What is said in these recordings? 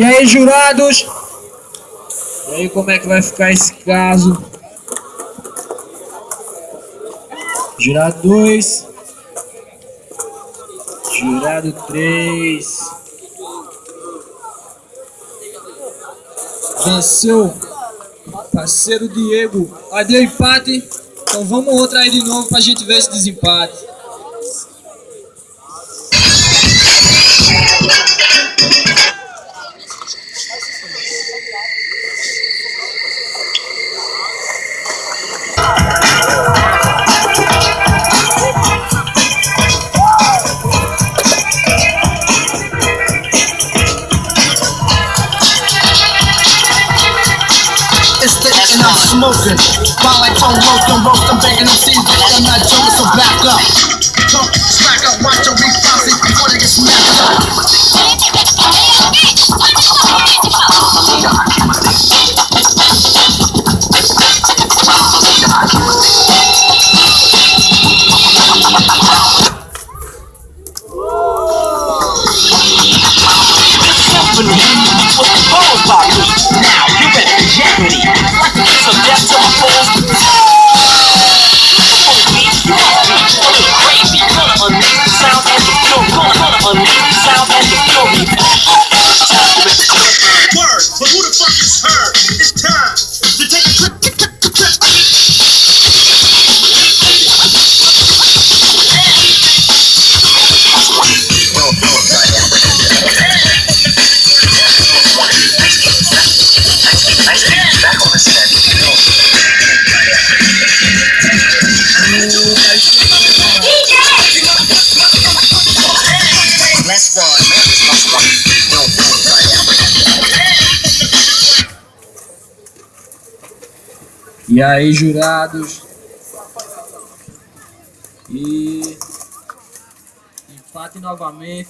E aí, jurados? E aí, como é que vai ficar esse caso? Jurado 2. Jurado 3. Venceu parceiro Diego. Aí deu empate. Então vamos outra aí de novo pra gente ver esse desempate. Smoking. While I don't roast them, roast them, begging them seeds, I'm not joking, so back up. Talk, smack up, watch your bouncy before they get smacked up. Yeah. E aí, jurados? E empate novamente.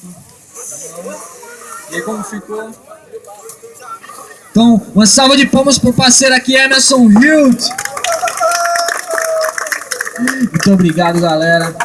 E aí, como ficou? Então, uma salva de palmas pro parceiro aqui, Emerson Hilt. Muito obrigado, galera.